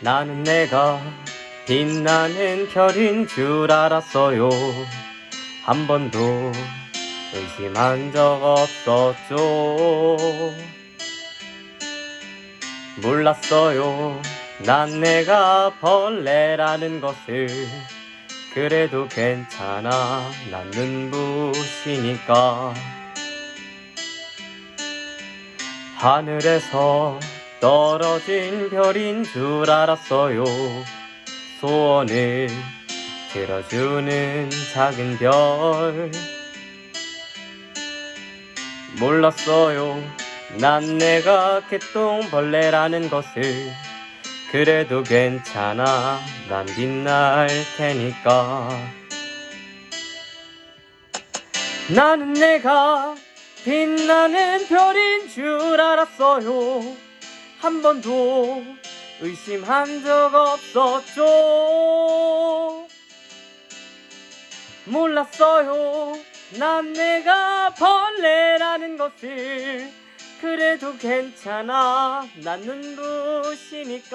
나는 내가 빛나는 별인 줄 알았어요. 한 번도 의심한 적 없었죠. 몰랐어요. 난 내가 벌레라는 것을. 그래도 괜찮아. 난 눈부시니까. 하늘에서 떨어진 별인 줄 알았어요. 소원을 들어주는 작은 별. 몰랐어요. 난 내가 개똥벌레라는 것을. 그래도 괜찮아. 난 빛날 테니까. 나는 내가 빛나는 별인 줄 알았어요. 한 번도 의심한 적 없었죠. 몰랐어요. 난 내가 벌레라는 것을. 그래도 괜찮아. 난 눈부시니까.